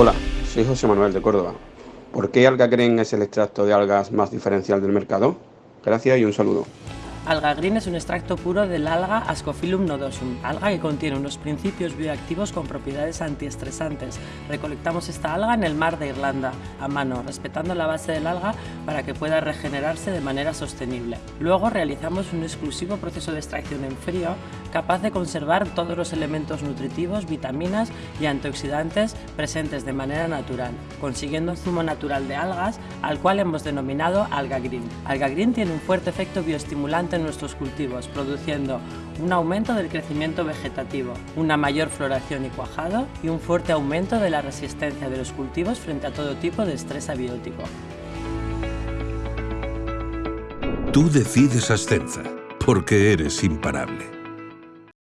Hola, soy José Manuel de Córdoba. ¿Por qué Alga Green es el extracto de algas más diferencial del mercado? Gracias y un saludo. Alga Green es un extracto puro del alga Ascophyllum nodosum, alga que contiene unos principios bioactivos con propiedades antiestresantes. Recolectamos esta alga en el mar de Irlanda, a mano, respetando la base del alga para que pueda regenerarse de manera sostenible. Luego realizamos un exclusivo proceso de extracción en frío capaz de conservar todos los elementos nutritivos, vitaminas y antioxidantes presentes de manera natural, consiguiendo un zumo natural de algas al cual hemos denominado Alga Green. Alga Green tiene un fuerte efecto bioestimulante nuestros cultivos, produciendo un aumento del crecimiento vegetativo, una mayor floración y cuajado y un fuerte aumento de la resistencia de los cultivos frente a todo tipo de estrés abiótico. Tú decides Ascenza, porque eres imparable.